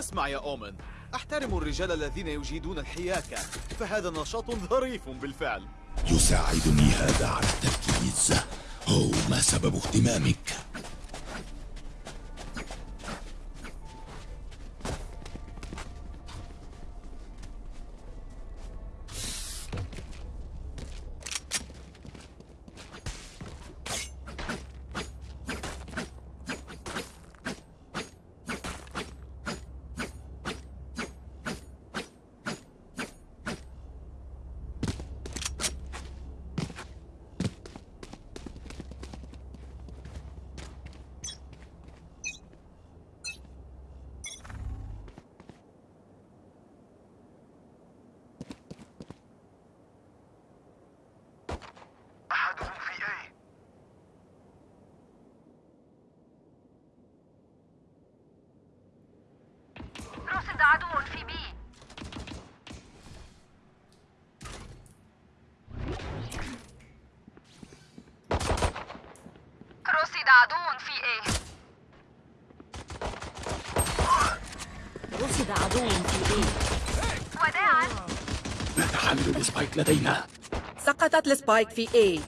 أسمع يا أومن أحترم الرجال الذين يجيدون الحياكة فهذا نشاط ظريف بالفعل. يساعدني هذا على التركيز هو ما سبب اهتمامك أحدهم في أي رصد عدو في بي رصد عدو في إيه؟ رصد عدو في بي وداعا. ماذا حامل ال spike لدينا. سقطت ال spike في A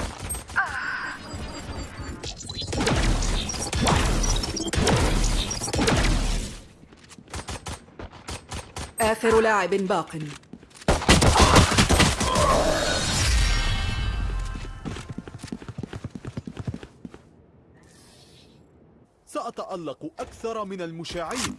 آخر لاعب باق. سأتألق أكثر من المشاعين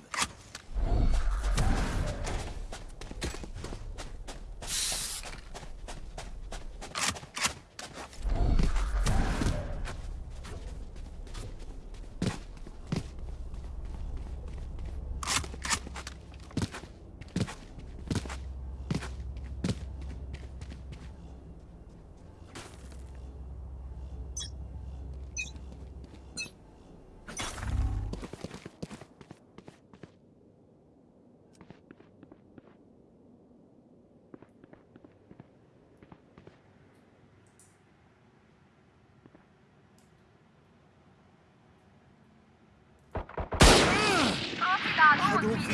رصد عدو في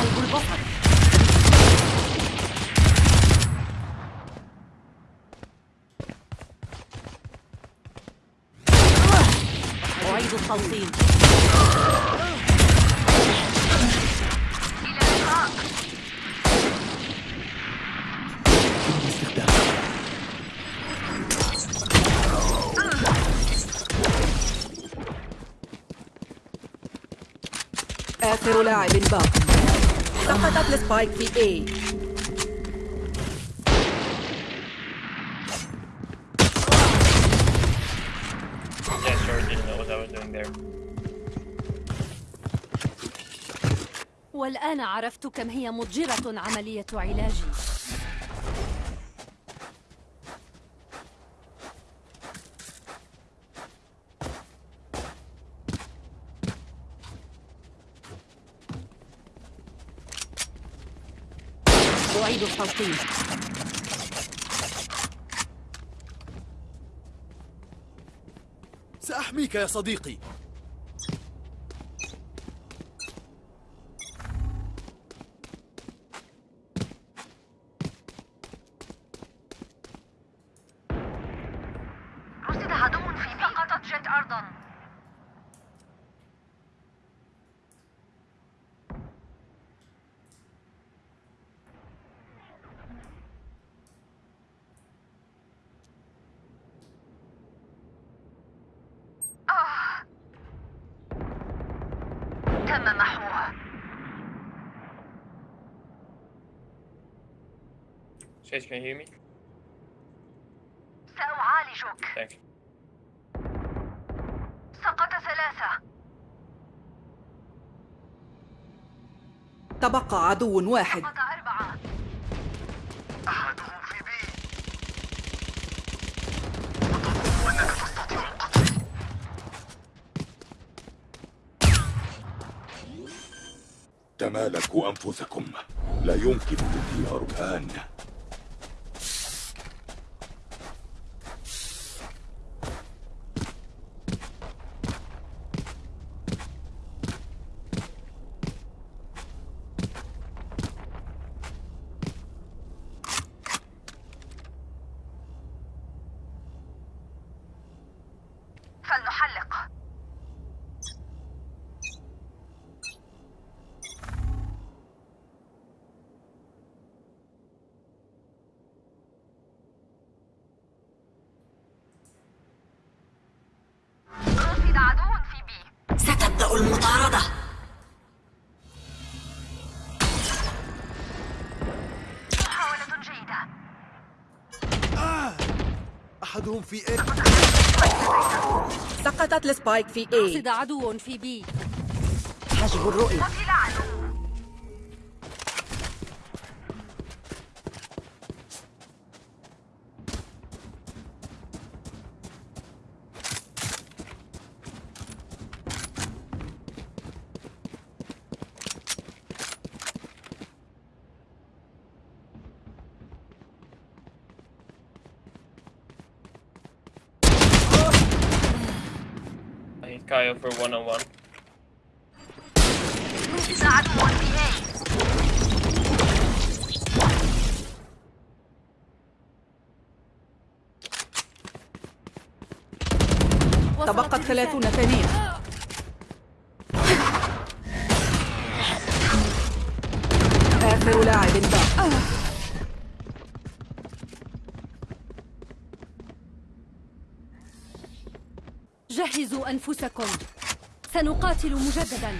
قلب البصر أعيد التلطيم لاعب باق سقطت السبايك في اي. والآن عرفت كم هي مضجرة عملية علاجي أعيد التلطيم سأحميك يا صديقي رصد عدو في بي سقطت جت أرضا آه. تم محوها Chase, can you hear me? سأعالجك. Thanks. سقط ثلاثة. تبقى عدو واحد. سقط أربعة. أحدهم في بي. وتظن أنك تستطيع القتل تمالكوا أنفسكم. لا يمكن الاختيار الآن. سقطت السبايك في قصد A عدو في بي حجب الرؤية. Hit Kaio for one on one. تبقت. 30 ثانية آخر لاعب باق جهزوا أنفسكم. سنقاتل مجددا.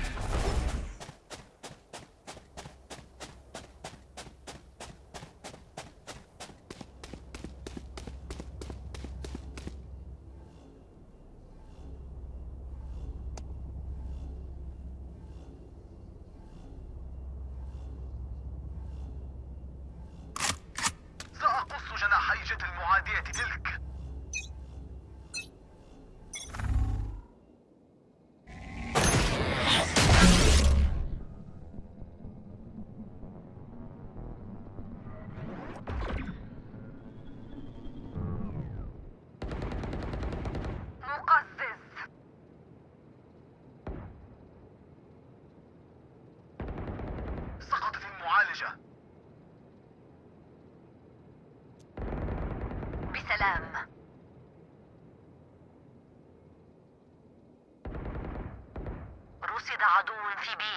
رصد عدو في B.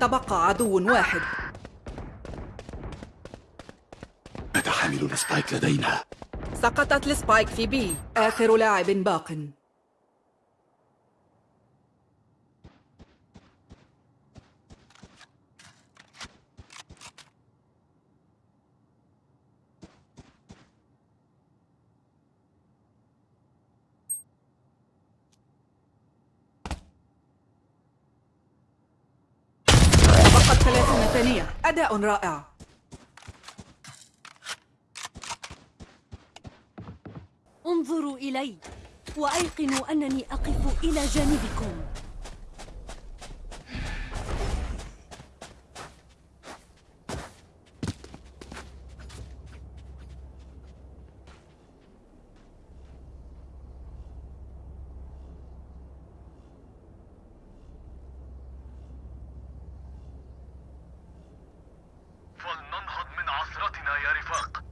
تبقى عدو واحد. متى حامل ال spike لدينا. سقطت ال spike في B. آخر لاعب باق تبقت 30 رائع. انظروا إلي وأيقنوا أنني أقف إلى جانبكم فلننهض من عصرتنا يا رفاق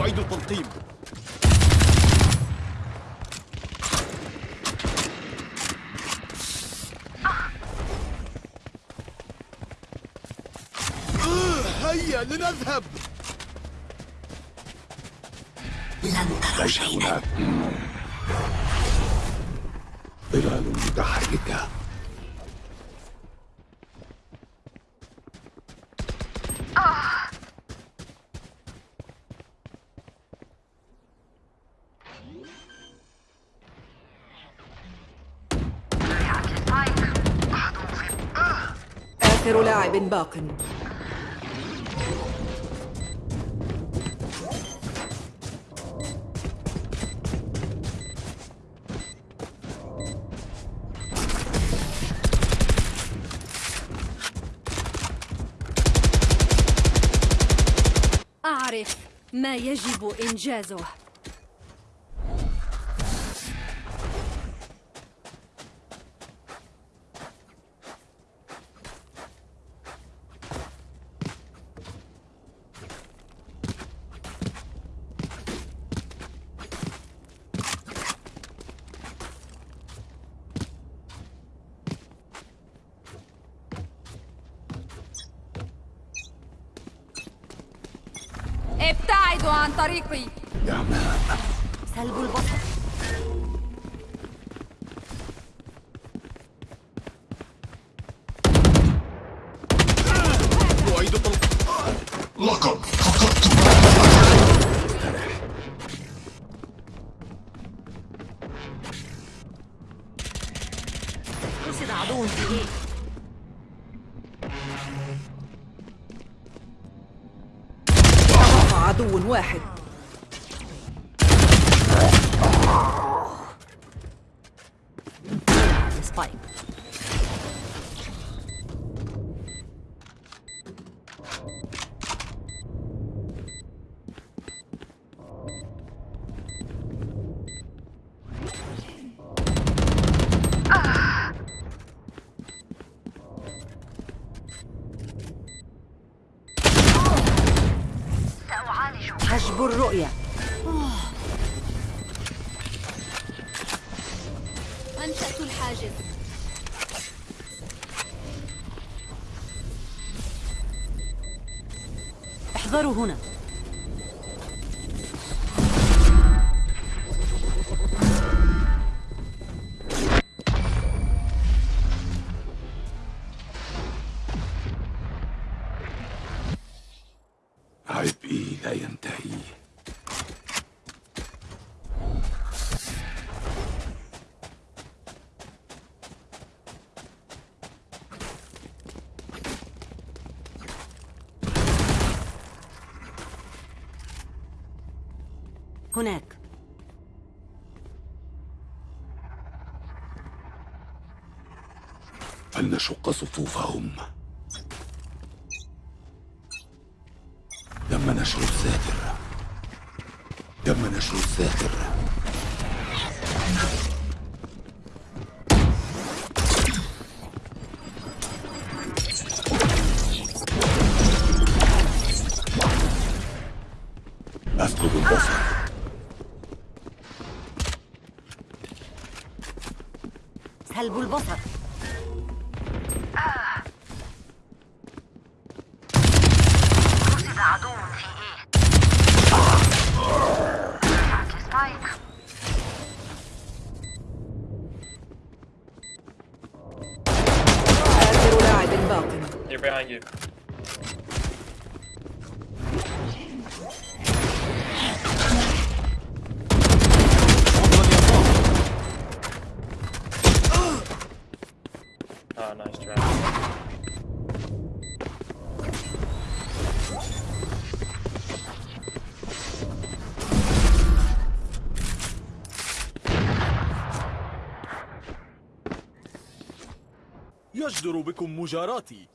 أعيد التلقيم لنذهب. ليس هناك ظلال متحركة. آخر لاعب باق. ما يجب إنجازه. طريقي. إعماء سلب البصر. أعيد طلق لقد فقدت. رصد عدو في إيه تبقى عدو واحد. Oh. هناك. فلنشق صفوفهم؟ البصر Ah, nice try. يجدر بكم مجاراتي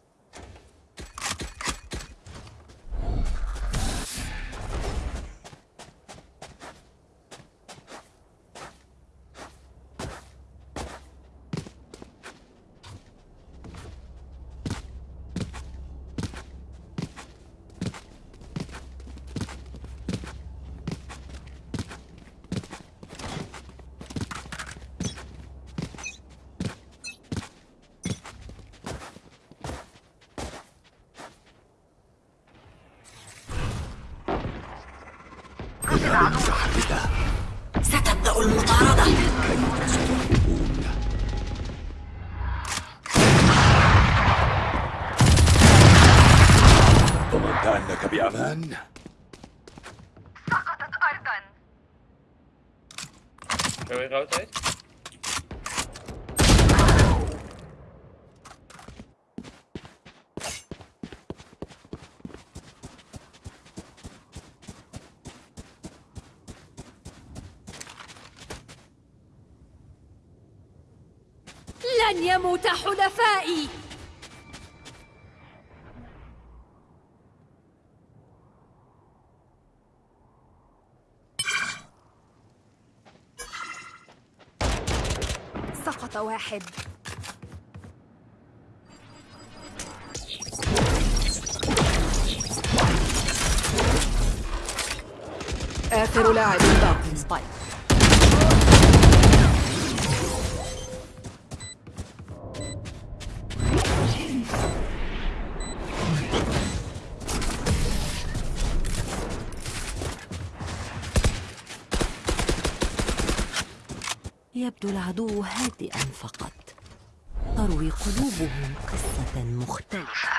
لن يموت حلفائي. سقط واحد. آخر لاعب باق يبدو العدو هادئا فقط. تروي قلوبهم قصة مختلفة.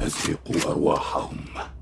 أزهقوا أرواحهم.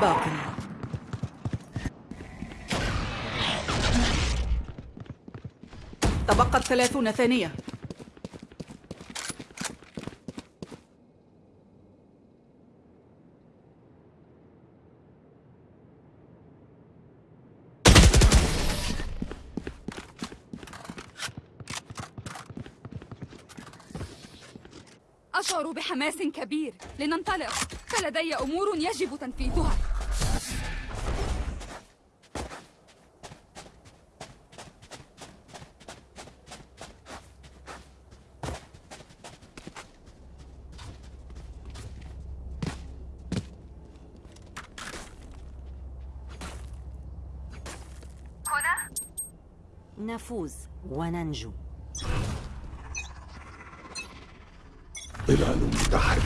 باق. تبقت ثلاثون ثانية. أشعر بحماس كبير. لننطلق. فلدي أمور يجب تنفيذها. هنا نفوز وننجو ظلال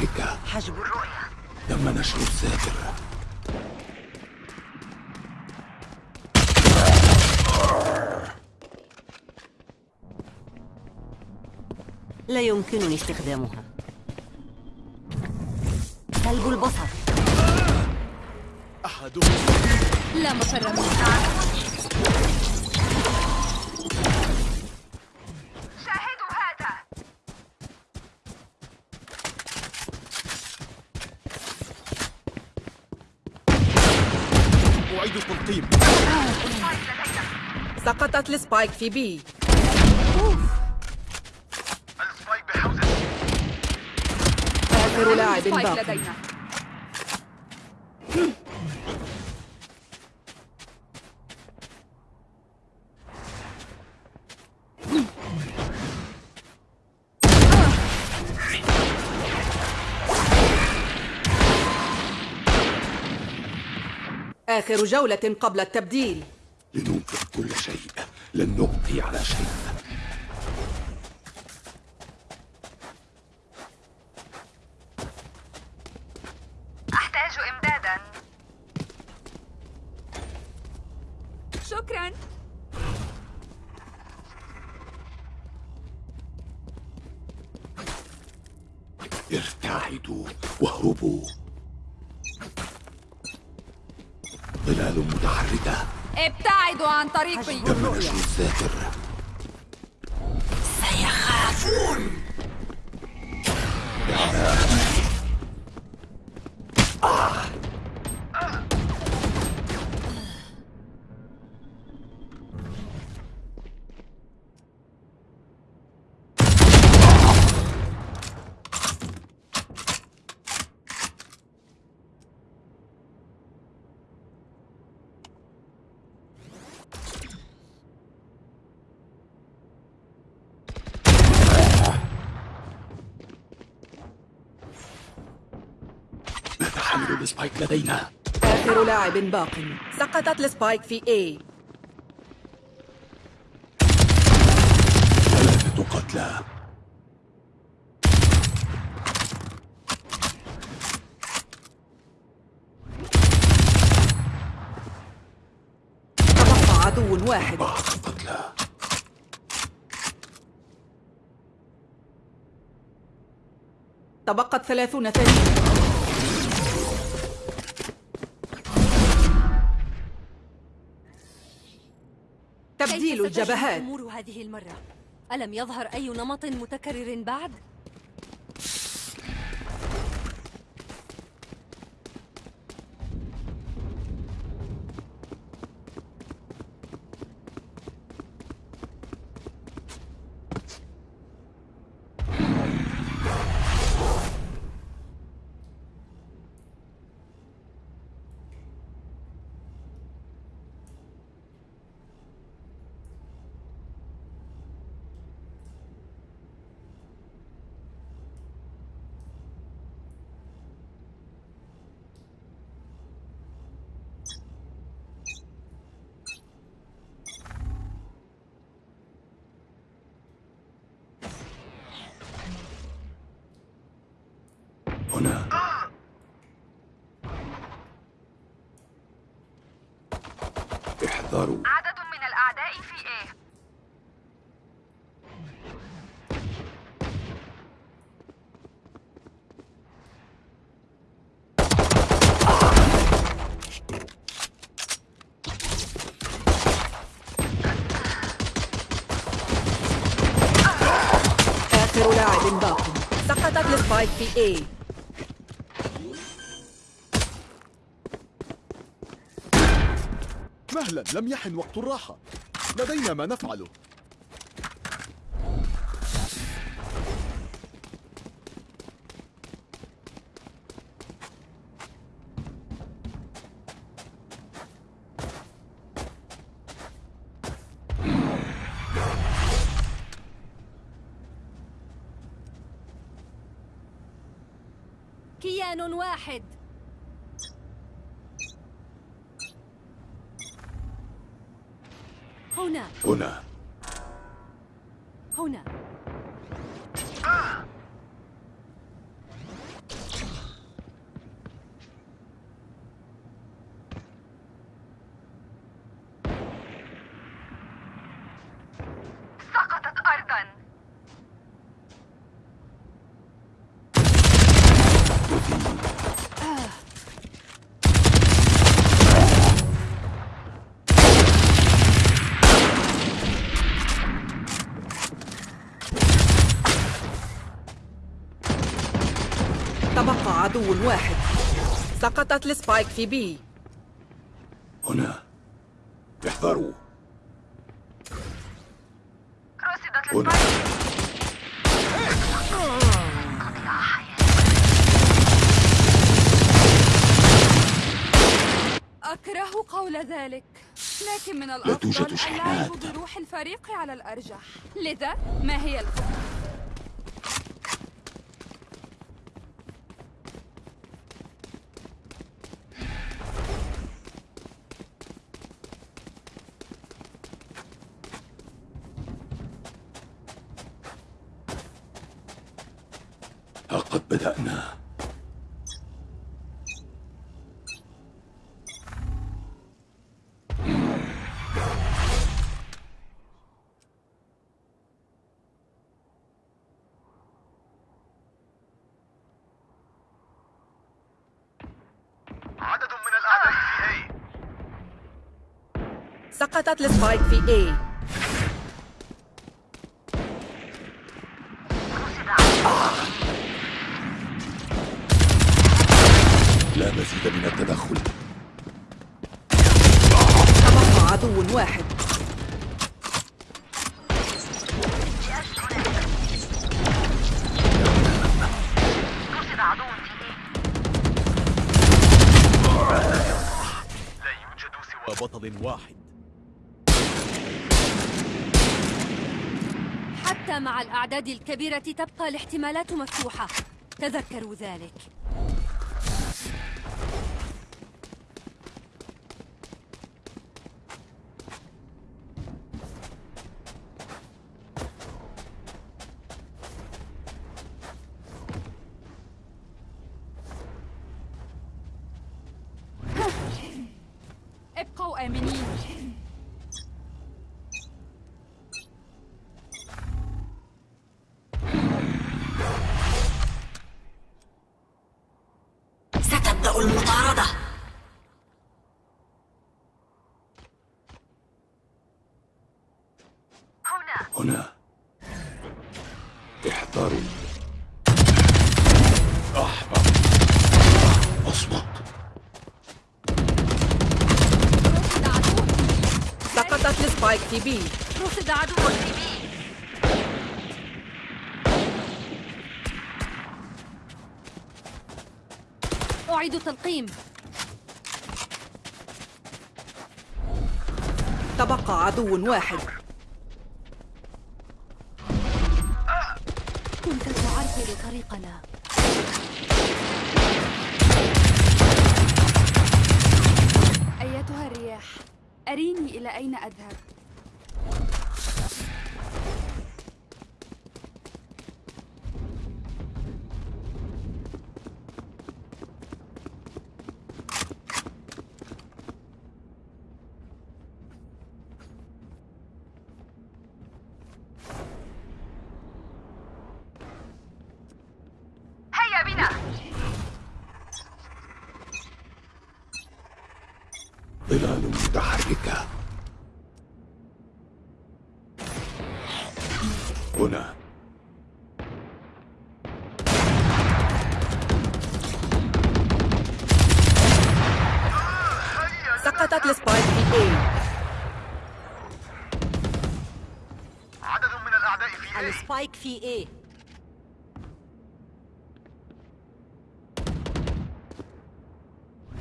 متحركة حجب الرؤية. تم نشر الساتر لا يمكنني استخدامها. سلب البصر. أحدهم. لا مفر منه شاهدوا هذا أعيد التلقيم سقطت ال spike في B. ال spike بحوزة آخر لاعب spike باق لدينا. آخر جولة قبل التبديل. كل شيء. لن نبقي على شيء. أحتاج إمدادا. شكرا. ارتعدوا واهربوا. ظلال متحركة. ابتعدوا عن طريقي سيخافون. لدينا. آخر لاعب باق. سقطت السبايك في اي ثلاثة قتلى. تبقى عدو واحد. أربعة قتلى. تبقت ثلاثون ثانية. تبديل الجبهات الأمور هذه المرة؟ ألم يظهر أي نمط متكرر بعد؟ هنا احذروا عدد من الأعداء في إيه؟ آخر لاعب باق. سقطت السبايك في A. مهلا لم يحن وقت الراحة. لدينا ما نفعله كيان واحد هنا هنا هنا سقطت أرضا تبقى عدو واحد. سقطت السبايك في بي. هنا. احذروا رصدت هنا. أكره قول ذلك. لكن من لا توجد الأفضل شحنات. اللعب بروح الفريق على الأرجح. لذا ما هي الخطة؟ سقطت السبايك في A. لا مزيد من التدخل. تبقى عدو واحد. بطل واحد. حتى مع الأعداد الكبيرة تبقى الاحتمالات مفتوحة. تذكروا ذلك. أحمق أصمت رصد عدو سقطت ال spike في B. رصد عدو في B. أعيد تلقيم. تبقى عدو واحد. هنا. سقطت ال spike في A عدد من الأعداء في A. ال spike في A.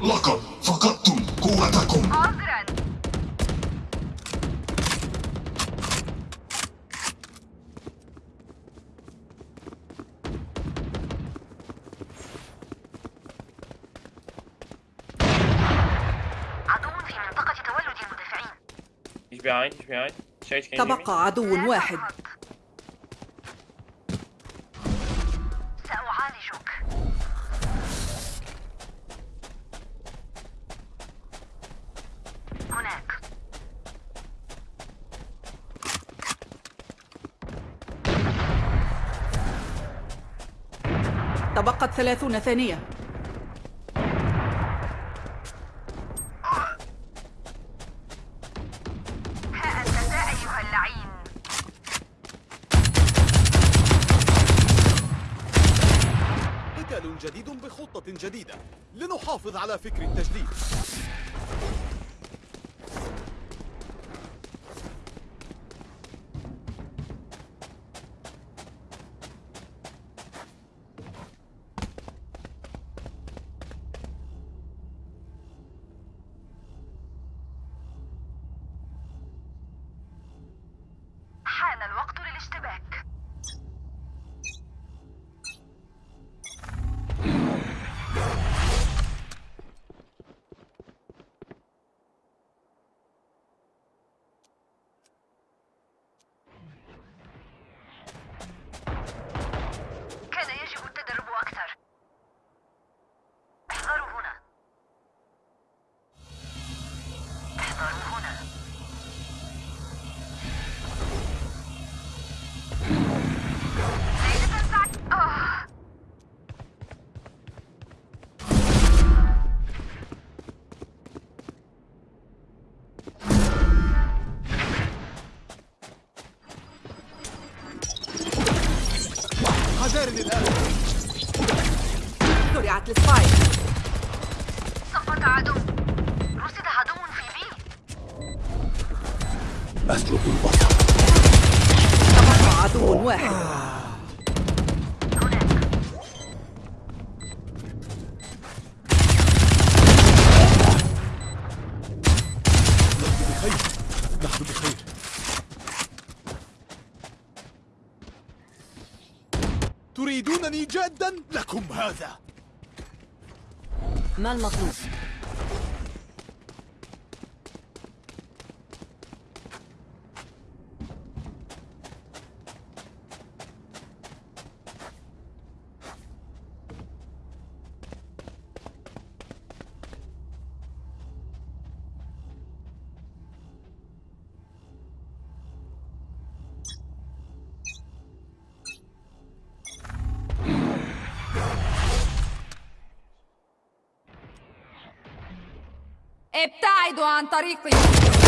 لقد فقدتم قوتكم عذرا عدو في منطقة تولد المدافعين He's behind, he's behind. Sage, can you hear me? تبقى عدو واحد. سأعالجك. هناك. تبقت ثلاثون ثانية. اللعين. قتال جديد بخطة جديدة. لنحافظ على فكر التجديد. حذار الآن زرعت السبايك سقط عدو رصد عدو في بي أسلب البصر تبقى عدو واحد لكم هذا ما المطلوب؟ طريقي.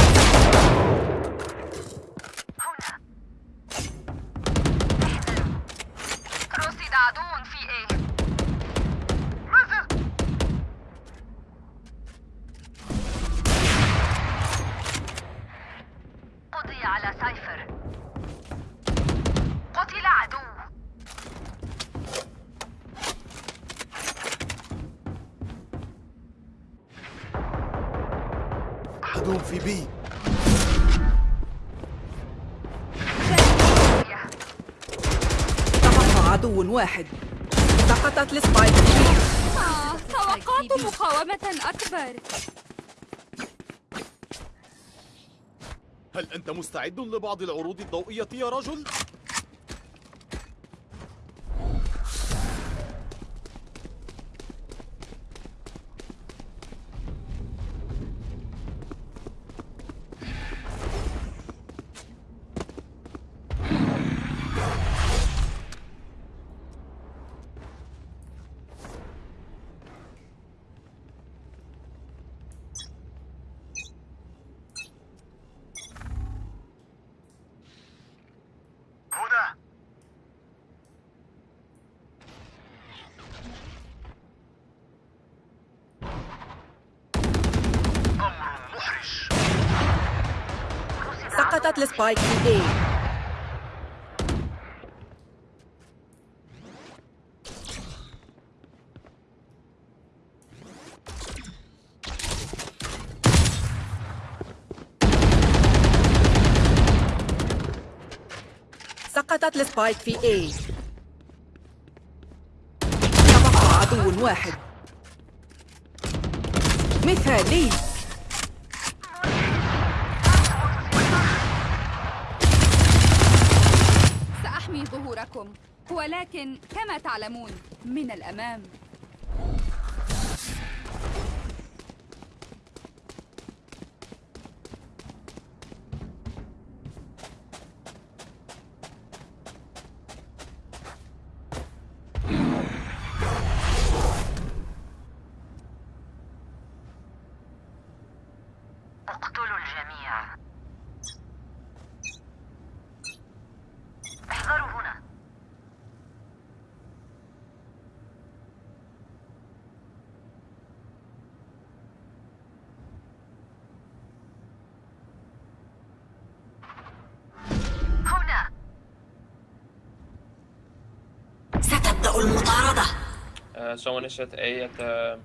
واحد. سقطت السبايك آه توقعت مقاومة أكبر. هل أنت مستعد لبعض العروض الضوئية يا رجل؟ سقطت ال spike في A سقطت ال spike في A تبقى عدو واحد. مثالي. ولكن كما تعلمون من الأمام. Someone is at A at the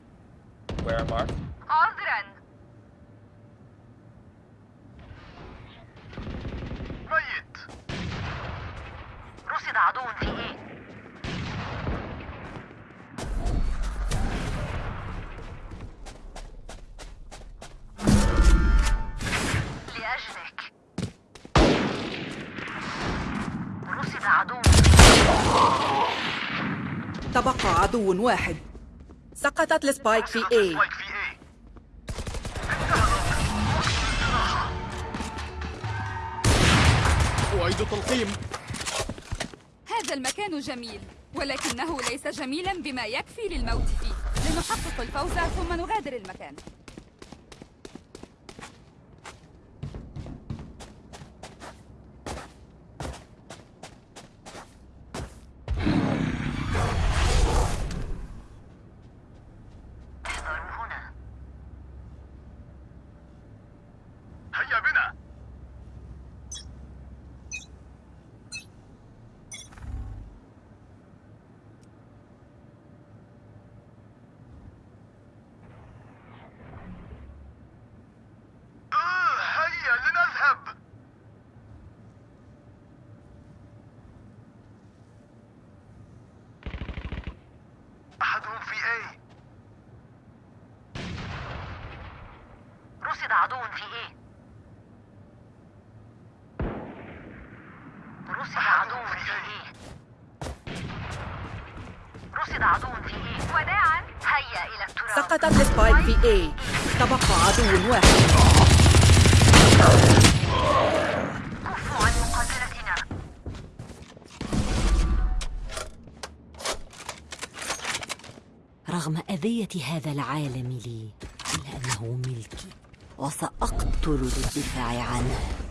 where I'm عدو واحد. سقطت السبايك في اي إيه أعيد تلقيم هذا المكان جميل ولكنه ليس جميلا بما يكفي للموت فيه. لنحقق الفوز ثم نغادر المكان احذروا هنا هيا بنا آه، هيا لنذهب أحدهم في إيه رصد عدو في إيه رصد عدو في إيه رصد عدو في إيه وداعا هيا إلى سقطت السبايك في اي تبقى عدو واحد رغم أذية هذا العالم لي إلا أنه ملكي وسأقتل للدفاع عنه.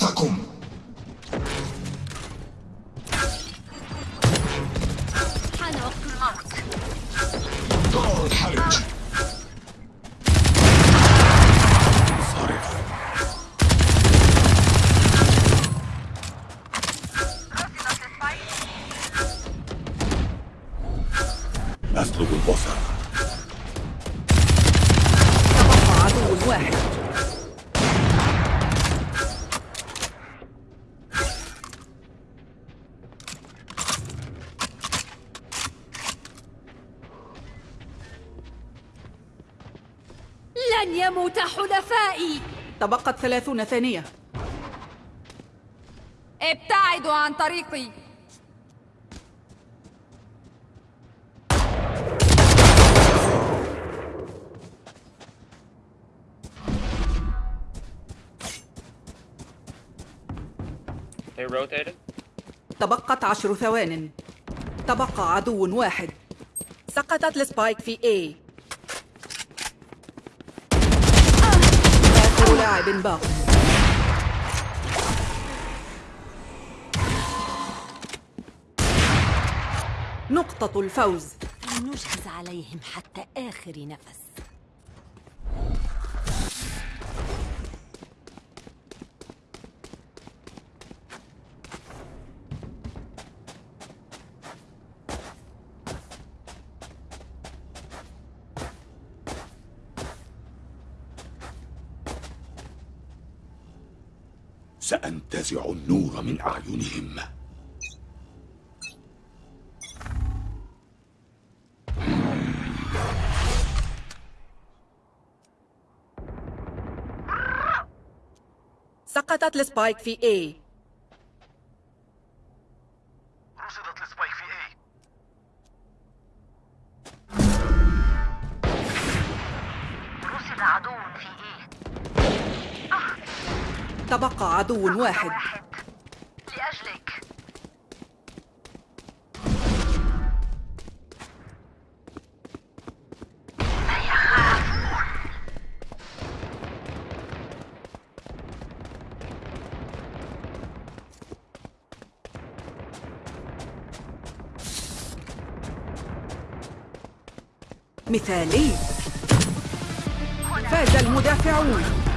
فقدتم لن يموت حلفائي. تبقت ثلاثون ثانية. ابتعدوا عن طريقي. They rotated. تبقت عشر ثوان. تبقى عدو واحد. سقطت السبايك في A آخر لاعب باق نقطة الفوز. فلنجهز عليهم حتى آخر نفس. سأنتزع النور من أعينهم. سقطت السبايك في A. عدو واحد. لأجلك. مثالي. فاز المدافعون.